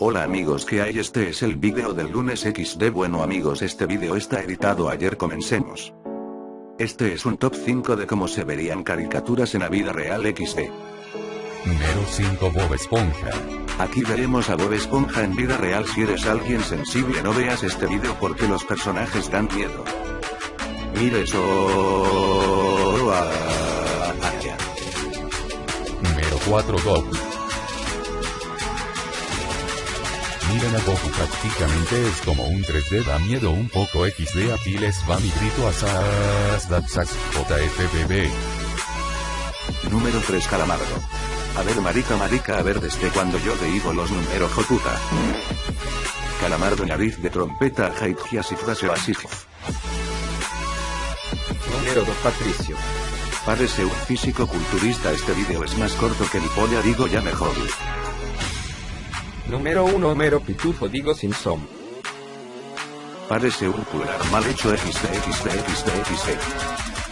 Hola amigos que hay este es el vídeo del lunes XD bueno amigos este vídeo está editado ayer comencemos. Este es un top 5 de cómo se verían caricaturas en la vida real XD. Número 5 Bob Esponja. Aquí veremos a Bob Esponja en vida real si eres alguien sensible no veas este vídeo porque los personajes dan miedo. Mire eso. Ah, ah. Número 4 Goku. Miren a Goku prácticamente es como un 3D da miedo un poco XD aquí les va mi grito a Sas Datsas JFBB. Número 3 Calamardo. A ver marica marica a ver desde cuando yo te digo los números joputa. Calamardo nariz de trompeta Haithias y frase asif. Número 2 Patricio. Parece un físico culturista este vídeo es más corto que mi polla digo ya mejor. Número 1 Homero Pitufo digo Simpson. Parece un pulgar mal hecho XD XD XD XD.